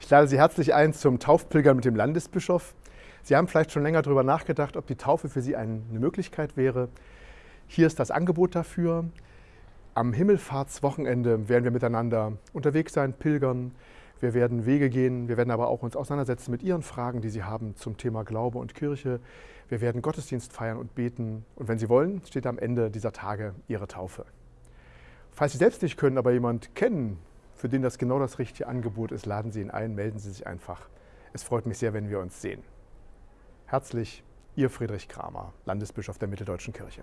Ich lade Sie herzlich ein zum Taufpilgern mit dem Landesbischof. Sie haben vielleicht schon länger darüber nachgedacht, ob die Taufe für Sie eine Möglichkeit wäre. Hier ist das Angebot dafür. Am Himmelfahrtswochenende werden wir miteinander unterwegs sein, pilgern. Wir werden Wege gehen, wir werden aber auch uns auseinandersetzen mit Ihren Fragen, die Sie haben zum Thema Glaube und Kirche. Wir werden Gottesdienst feiern und beten. Und wenn Sie wollen, steht am Ende dieser Tage Ihre Taufe. Falls Sie selbst nicht können, aber jemand kennen, für den das genau das richtige Angebot ist, laden Sie ihn ein, melden Sie sich einfach. Es freut mich sehr, wenn wir uns sehen. Herzlich, Ihr Friedrich Kramer, Landesbischof der Mitteldeutschen Kirche.